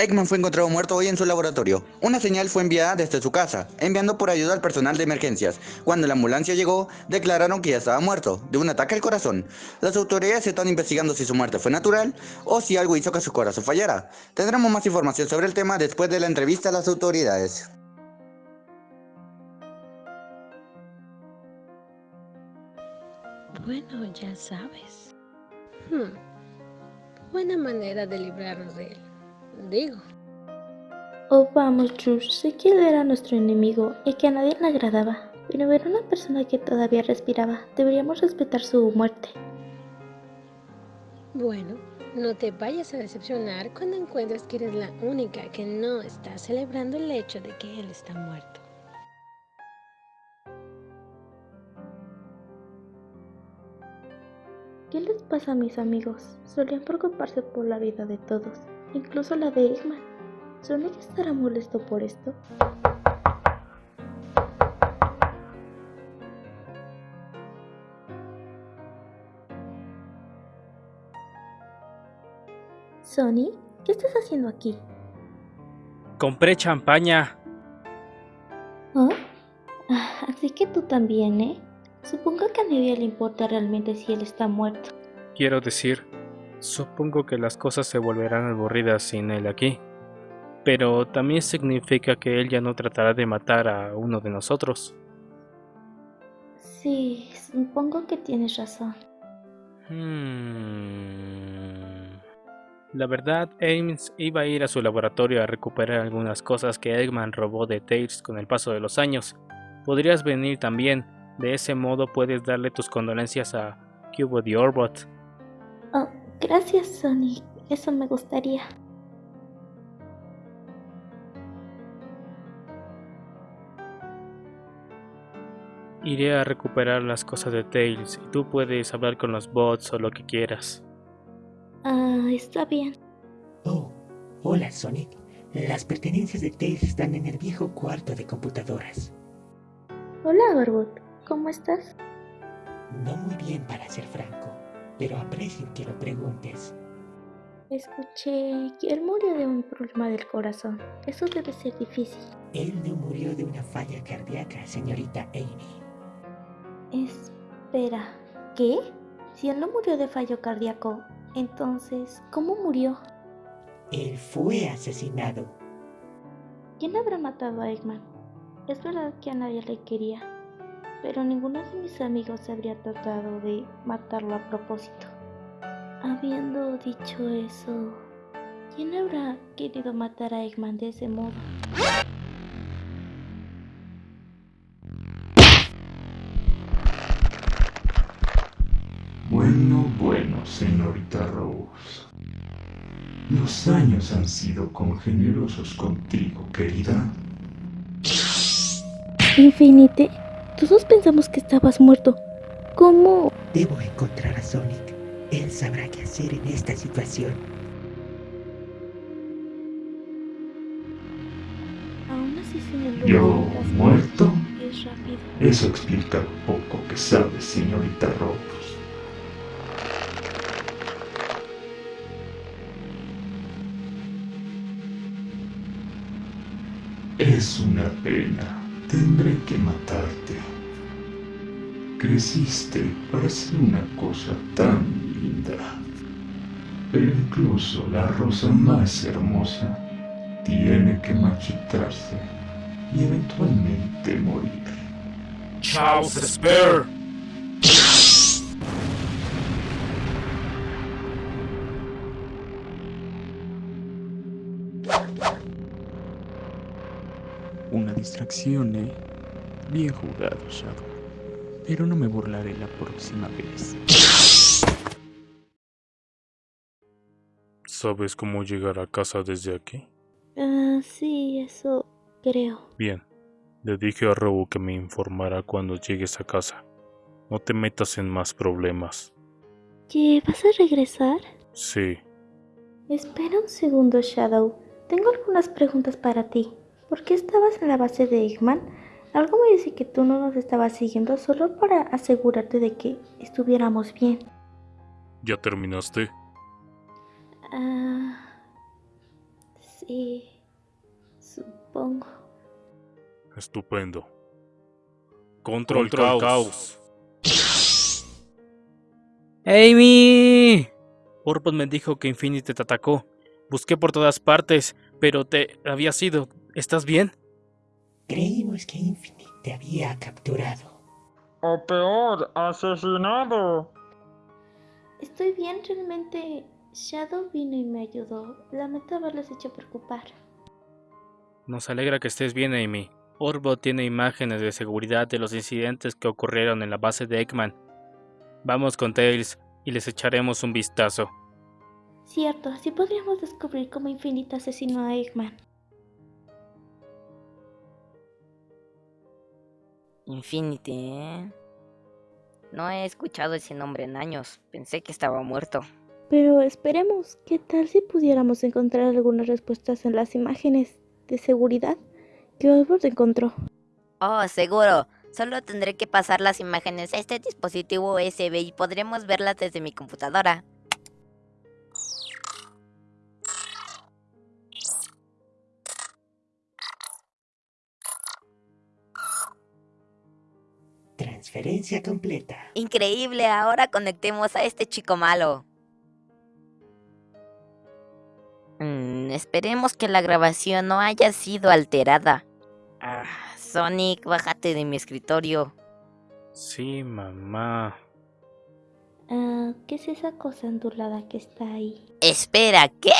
Eggman fue encontrado muerto hoy en su laboratorio. Una señal fue enviada desde su casa, enviando por ayuda al personal de emergencias. Cuando la ambulancia llegó, declararon que ya estaba muerto, de un ataque al corazón. Las autoridades están investigando si su muerte fue natural o si algo hizo que su corazón fallara. Tendremos más información sobre el tema después de la entrevista a las autoridades. Bueno, ya sabes. Hmm. Buena manera de librarnos de él. Digo. Oh, vamos, George. Sé que él era nuestro enemigo y que a nadie le agradaba. Pero era una persona que todavía respiraba. Deberíamos respetar su muerte. Bueno, no te vayas a decepcionar cuando encuentres que eres la única que no está celebrando el hecho de que él está muerto. ¿Qué les pasa a mis amigos? Solían preocuparse por la vida de todos, incluso la de Eggman. ¿Sonic estará molesto por esto? Sonic, ¿qué estás haciendo aquí? Compré champaña. ¿Oh? Ah, así que tú también, ¿eh? Supongo que a nadie le importa realmente si él está muerto. Quiero decir, supongo que las cosas se volverán aburridas sin él aquí. Pero también significa que él ya no tratará de matar a uno de nosotros. Sí, supongo que tienes razón. Hmm. La verdad, Ames iba a ir a su laboratorio a recuperar algunas cosas que Eggman robó de Tails con el paso de los años. Podrías venir también, de ese modo puedes darle tus condolencias a Cubo the Orbot. Oh, gracias Sonic, eso me gustaría. Iré a recuperar las cosas de Tails y tú puedes hablar con los bots o lo que quieras. Ah, está bien. Oh, hola Sonic. Las pertenencias de Tails están en el viejo cuarto de computadoras. Hola Orbot, ¿cómo estás? No muy bien para ser franco, pero aprecio que lo preguntes. Escuché que él murió de un problema del corazón. Eso debe ser difícil. Él no murió de una falla cardíaca, señorita Amy. Espera, ¿qué? Si él no murió de fallo cardíaco, entonces, ¿cómo murió? Él fue asesinado. ¿Quién habrá matado a Eggman? Es verdad que a nadie le quería, pero ninguno de mis amigos habría tratado de matarlo a propósito. Habiendo dicho eso, ¿quién habrá querido matar a Eggman de ese modo? Bueno, bueno, señorita Rose. Los años han sido congenerosos contigo, querida. Infinite, todos pensamos que estabas muerto. ¿Cómo? Debo encontrar a Sonic. Él sabrá qué hacer en esta situación. Aún así sin el Yo muerto. Es rápido. Eso explica lo poco que sabes, señorita Rose. Es una pena. Tendré que matarte. Creciste para ser una cosa tan linda. Pero incluso la rosa más hermosa tiene que marchitarse y eventualmente morir. Charles Spare. Una distracción, ¿eh? Bien jugado, Shadow. Pero no me burlaré la próxima vez. ¿Sabes cómo llegar a casa desde aquí? Ah, sí, eso creo. Bien. Le dije a Robo que me informara cuando llegues a casa. No te metas en más problemas. ¿Qué? ¿Vas a regresar? Sí. Espera un segundo, Shadow. Tengo algunas preguntas para ti. ¿Por qué estabas en la base de Eggman? Algo me dice que tú no nos estabas siguiendo solo para asegurarte de que estuviéramos bien. ¿Ya terminaste? Ah... Sí. Sí, supongo. Estupendo. Control, caos. ¡Amy! Orbot me dijo que Infinity te atacó. Busqué por todas partes, pero te había sido. ¿Estás bien? Creímos que Infinite te había capturado. O peor, asesinado. Estoy bien, realmente. Shadow vino y me ayudó. Lamento haberles hecho preocupar. Nos alegra que estés bien, Amy. Orbot tiene imágenes de seguridad de los incidentes que ocurrieron en la base de Eggman. Vamos con Tails y les echaremos un vistazo. Cierto, así podríamos descubrir cómo Infinite asesinó a Eggman. Infinity, ¿eh? No he escuchado ese nombre en años. Pensé que estaba muerto. Pero esperemos, ¿qué tal si pudiéramos encontrar algunas respuestas en las imágenes de seguridad que Orbot encontró? Oh, seguro. Solo tendré que pasar las imágenes a este dispositivo USB y podremos verlas desde mi computadora. Transferencia completa. Increíble, ahora conectemos a este chico malo. Mm, esperemos que la grabación no haya sido alterada. Ah, Sonic, bájate de mi escritorio. Sí, mamá. Ah, ¿Qué es esa cosa ondulada que está ahí? Espera, ¿qué?